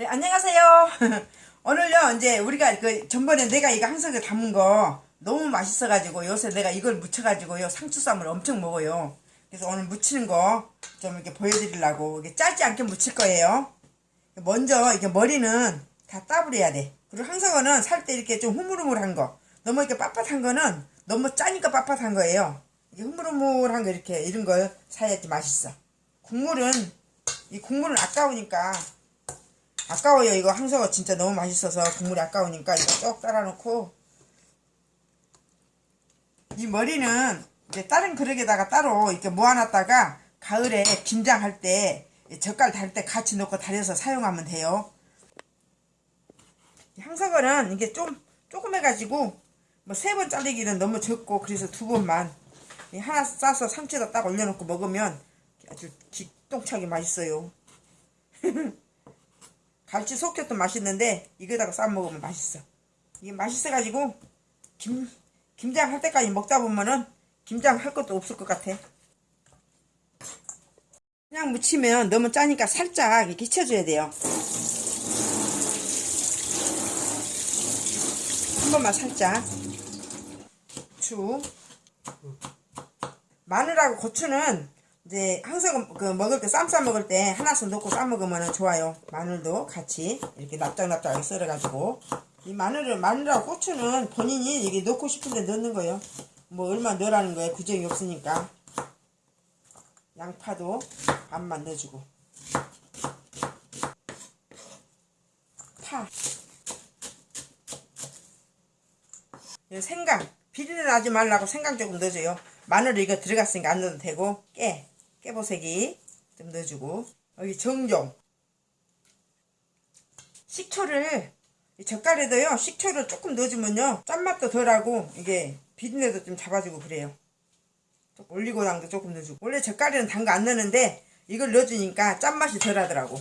네, 안녕하세요. 오늘요, 이제 우리가 그 전번에 내가 이거 항석에 담은 거 너무 맛있어가지고 요새 내가 이걸 무쳐가지고요 상추쌈을 엄청 먹어요. 그래서 오늘 무치는 거 좀 이렇게 보여드리려고 이게 짧지 않게 무칠 거예요. 먼저 이게 머리는 다 따버려야 돼. 그리고 항석어는 살 때 이렇게 좀 흐물흐물한 거, 너무 이렇게 빳빳한 거는 너무 짜니까 빳빳한 거예요. 이게 흐물흐물한 거 이렇게 이런 걸 사야지 맛있어. 국물은 이 국물은 아까우니까 아까워요. 이거 항석어 진짜 너무 맛있어서 국물이 아까우니까 이거 쭉 따라 놓고. 이 머리는 이제 다른 그릇에다가 따로 이렇게 모아놨다가 가을에 김장할 때 젓갈 달 때 같이 넣고 달여서 사용하면 돼요. 이 항석어는 이게 좀 조금 해가지고 뭐 세번 자르기는 너무 적고 그래서 두 번만 이 하나 싸서 상추에다 딱 올려놓고 먹으면 아주 기똥차게 맛있어요 갈치 속젓도 맛있는데 이거다가 싸 먹으면 맛있어. 이게 맛있어가지고 김 김장 할 때까지 먹다 보면은 김장 할 것도 없을 것 같아. 그냥 무치면 너무 짜니까 살짝 이렇게 쳐줘야 돼요. 한 번만 살짝. 추. 마늘하고 고추는 이제 항상 그 먹을 때 쌈 싸 먹을 때 하나씩 넣고 싸 먹으면 좋아요. 마늘도 같이 이렇게 납작납작하게 썰어가지고 이 마늘을 마늘하고 고추는 본인이 이게 넣고 싶은데 넣는 거예요. 뭐 얼마 넣으라는 거예요. 구정이 없으니까 양파도 반만 넣어주고 파이 생강 비린내 나지 말라고 생강 조금 넣어줘요. 마늘 이거 들어갔으니까 안 넣어도 되고 깨 깨보색이 좀 넣어주고. 여기 정종. 식초를 이 젓갈에도요 식초를 조금 넣어주면요 짠맛도 덜하고 이게 비린내도 좀 잡아주고 그래요. 올리고당도 조금 넣어주고. 원래 젓갈에는 단 거 안 넣는데 이걸 넣어주니까 짠맛이 덜하더라고.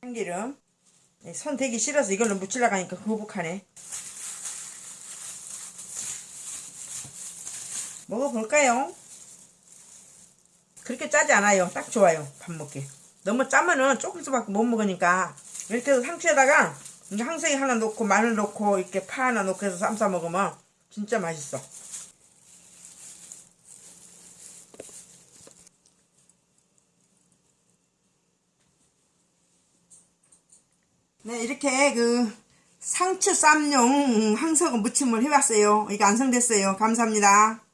참기름. 손 대기 싫어서 이걸로 묻히려고 하니까 거북하네 먹어볼까요? 그렇게 짜지 않아요. 딱 좋아요. 밥 먹기. 너무 짜면은 조금씩밖에 못 먹으니까 이렇게 해서 상추에다가 항생이 하나 넣고 마늘 넣고 이렇게 파 하나 넣고 해서 쌈싸 먹으면 진짜 맛있어. 네 이렇게 그 상추 쌈용 항석은 무침을 해봤어요. 이게 완성됐어요. 감사합니다.